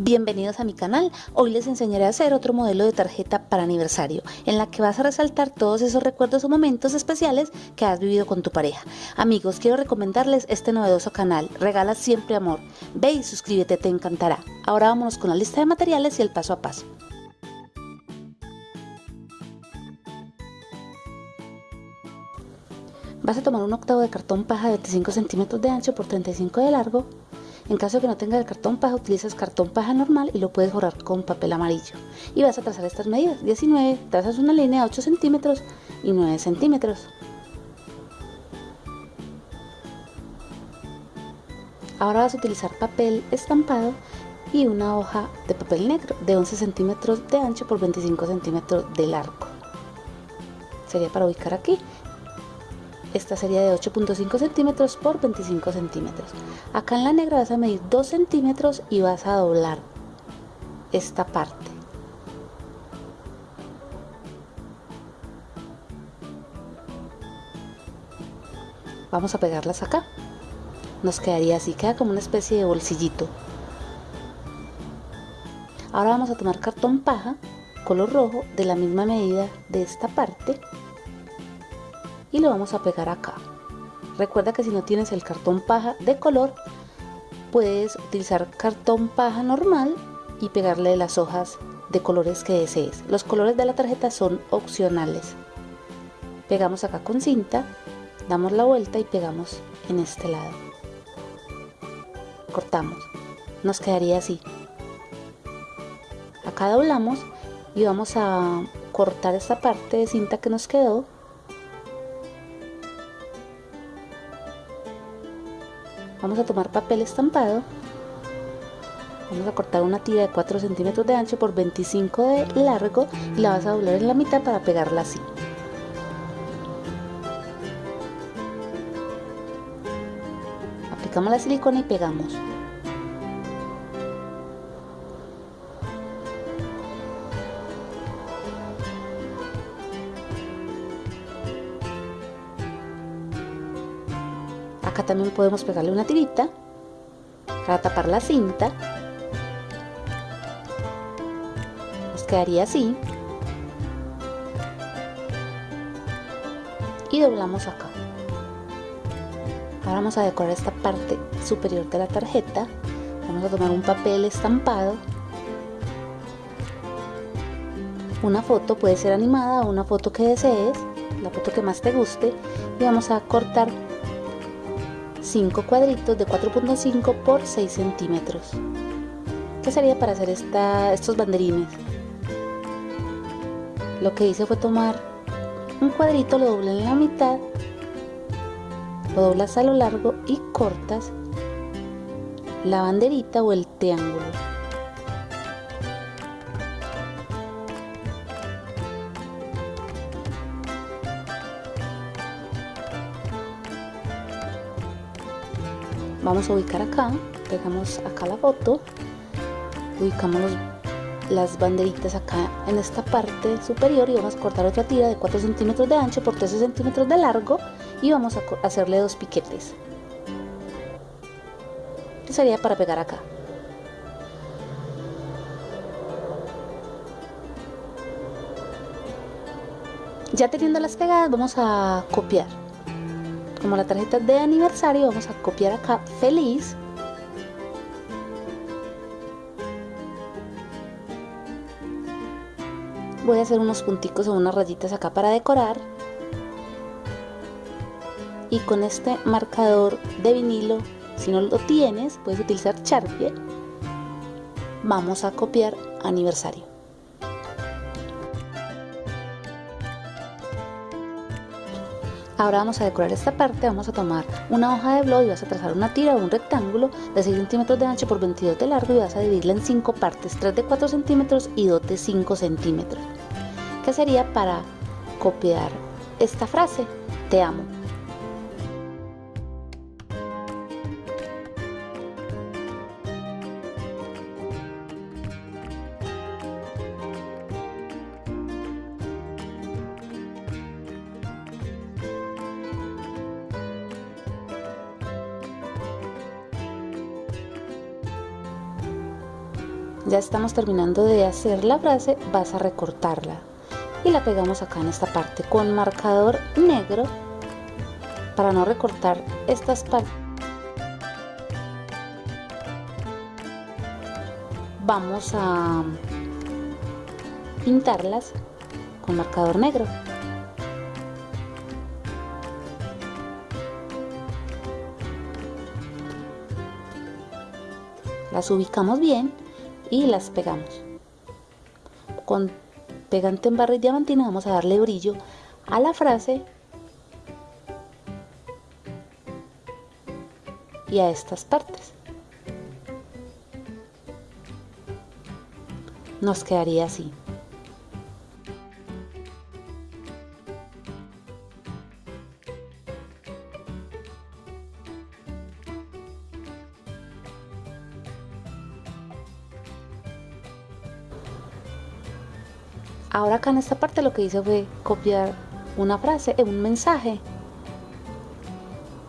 Bienvenidos a mi canal, hoy les enseñaré a hacer otro modelo de tarjeta para aniversario, en la que vas a resaltar todos esos recuerdos o momentos especiales que has vivido con tu pareja. Amigos, quiero recomendarles este novedoso canal, Regala Siempre Amor. Ve y suscríbete, te encantará. Ahora vámonos con la lista de materiales y el paso a paso. Vas a tomar un octavo de cartón paja de 25 centímetros de ancho por 35 de largo, en caso que no tengas el cartón paja, utilizas cartón paja normal y lo puedes borrar con papel amarillo. Y vas a trazar estas medidas. 19, trazas una línea de 8 centímetros y 9 centímetros. Ahora vas a utilizar papel estampado y una hoja de papel negro de 11 centímetros de ancho por 25 centímetros de largo. Sería para ubicar aquí esta sería de 8.5 centímetros por 25 centímetros. Acá en la negra vas a medir 2 centímetros y vas a doblar esta parte. Vamos a pegarlas acá. Nos quedaría así, queda como una especie de bolsillito. Ahora vamos a tomar cartón paja, color rojo, de la misma medida de esta parte y lo vamos a pegar acá. Recuerda que si no tienes el cartón paja de color, puedes utilizar cartón paja normal y pegarle las hojas de colores que desees. Los colores de la tarjeta son opcionales. Pegamos acá con cinta, damos la vuelta y pegamos en este lado. Cortamos. Nos quedaría así. Acá doblamos y vamos a cortar esta parte de cinta que nos quedó vamos a tomar papel estampado. Vamos a cortar una tira de 4 centímetros de ancho por 25 de largo y la vas a doblar en la mitad para pegarla así. Aplicamos la silicona y pegamos también podemos pegarle una tirita para tapar la cinta. Nos quedaría así. Y doblamos acá. Ahora vamos a decorar esta parte superior de la tarjeta. Vamos a tomar un papel estampado. Una foto puede ser animada o una foto que desees la foto que más te guste. Y vamos a cortar 5 cuadritos de 4.5 por 6 centímetros ¿Qué sería para hacer esta, estos banderines? Lo que hice fue tomar un cuadrito, lo doblé en la mitad, lo doblas a lo largo y cortas la banderita o el triángulo. Vamos a ubicar acá pegamos acá la foto ubicamos las banderitas acá en esta parte superior y vamos a cortar otra tira de 4 centímetros de ancho por 13 centímetros de largo y vamos a hacerle dos piquetes. Que sería para pegar acá. Ya teniendo las pegadas vamos a copiar como la tarjeta de aniversario vamos a copiar acá feliz. Voy a hacer unos punticos o unas rayitas acá para decorar. Y con este marcador de vinilo si no lo tienes puedes utilizar Sharpie. Vamos a copiar aniversario Ahora vamos a decorar esta parte, vamos a tomar una hoja de blog y vas a trazar una tira o un rectángulo de 6 centímetros de ancho por 22 de largo y vas a dividirla en 5 partes, 3 de 4 centímetros y 2 de 5 centímetros. ¿Qué sería para copiar esta frase? Te amo. Ya estamos terminando de hacer la frase vas a recortarla. Y la pegamos acá en esta parte con marcador negro para no recortar estas partes. Vamos a pintarlas con marcador negro. Las ubicamos bien y las pegamos. Con pegante en barra y diamantina vamos a darle brillo a la frase y a estas partes. Nos quedaría así Ahora acá en esta parte lo que hice fue copiar una frase, un mensaje.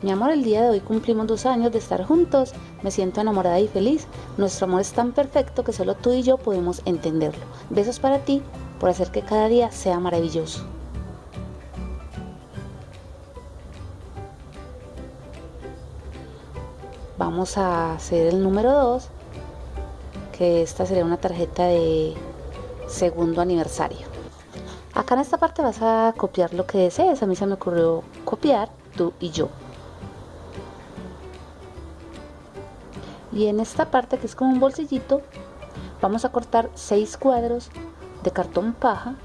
Mi amor, el día de hoy cumplimos dos años de estar juntos, me siento enamorada y feliz, nuestro amor es tan perfecto que solo tú y yo podemos entenderlo. Besos para ti por hacer que cada día sea maravilloso. Vamos a hacer el número 2, que esta sería una tarjeta de segundo aniversario. Acá en esta parte vas a copiar lo que desees. A mí se me ocurrió copiar tú y yo. Y en esta parte que es como un bolsillito, vamos a cortar 6 cuadros de cartón paja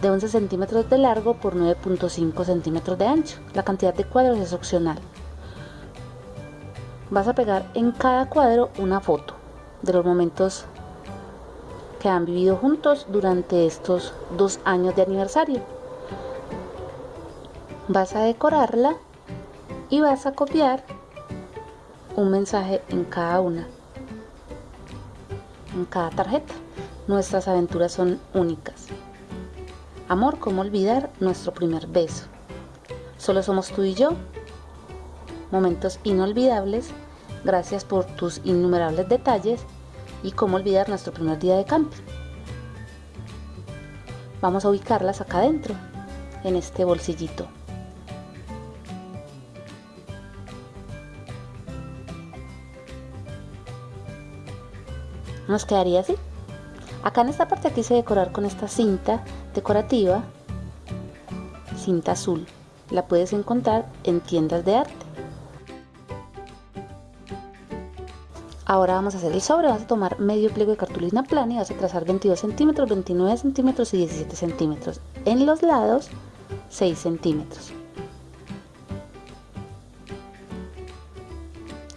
de 11 centímetros de largo por 9.5 centímetros de ancho. La cantidad de cuadros es opcional. Vas a pegar en cada cuadro una foto de los momentos que han vivido juntos durante estos dos años de aniversario. Vas a decorarla y vas a copiar un mensaje en cada una, en cada tarjeta. Nuestras aventuras son únicas. Amor, ¿cómo olvidar nuestro primer beso? Solo somos tú y yo. Momentos inolvidables. Gracias por tus innumerables detalles y cómo olvidar nuestro primer día de camping. Vamos a ubicarlas acá adentro, en este bolsillito. Nos quedaría así. Acá en esta parte quise decorar con esta cinta decorativa, cinta azul. La puedes encontrar en tiendas de arte. Ahora vamos a hacer el sobre, vas a tomar medio pliego de cartulina plana y vas a trazar 22 centímetros, 29 centímetros y 17 centímetros. En los lados 6 centímetros.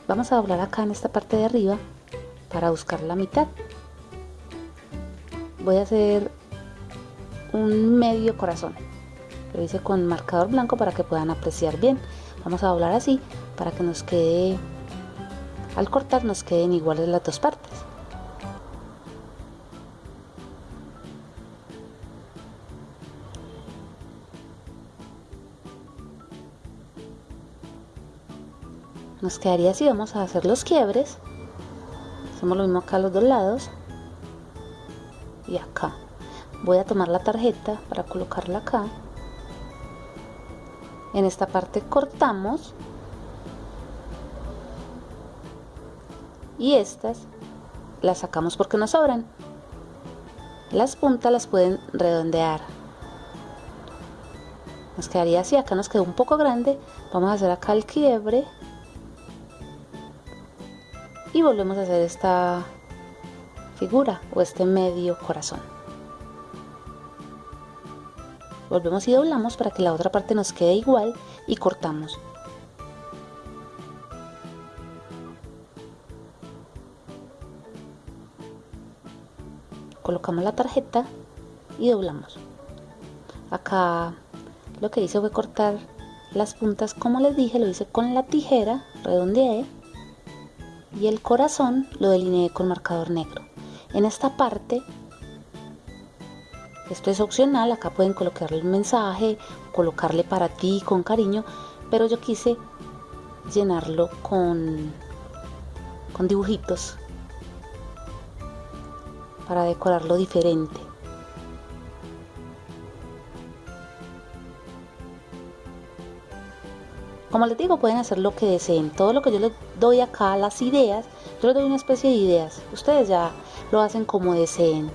Vamos a doblar acá en esta parte de arriba para buscar la mitad. Voy a hacer un medio corazón. Lo hice con marcador blanco para que puedan apreciar bien. Vamos a doblar así para que nos quede al cortar nos queden iguales las dos partes. Nos quedaría así, vamos a hacer los quiebres. Hacemos lo mismo acá a los dos lados. Y acá. Voy a tomar la tarjeta para colocarla acá. En esta parte cortamos y estas las sacamos porque nos sobran. Las puntas las pueden redondear. Nos quedaría así, acá nos quedó un poco grande. Vamos a hacer acá el quiebre. Y volvemos a hacer esta figura o este medio corazón. Volvemos y doblamos para que la otra parte nos quede igual y cortamos. Colocamos la tarjeta y doblamos. Acá lo que hice fue cortar las puntas como les dije lo hice con la tijera redondeé y el corazón lo delineé con marcador negro. En esta parte esto es opcional acá pueden colocarle el mensaje colocarle para ti con cariño pero yo quise llenarlo con con dibujitos para decorarlo diferente. Como les digo, pueden hacer lo que deseen. Todo lo que yo les doy acá, las ideas, yo les doy una especie de ideas. Ustedes ya lo hacen como deseen.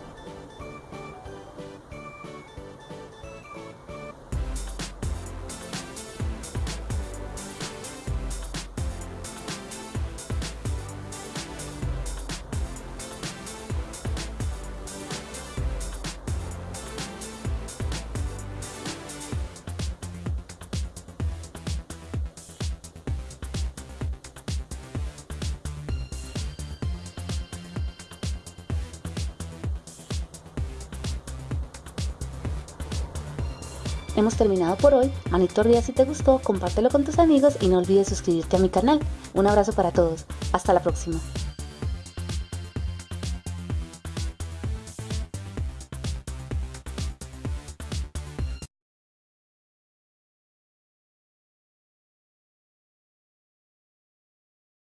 Hemos terminado por hoy. Manito arriba si te gustó, compártelo con tus amigos y no olvides suscribirte a mi canal. Un abrazo para todos. Hasta la próxima.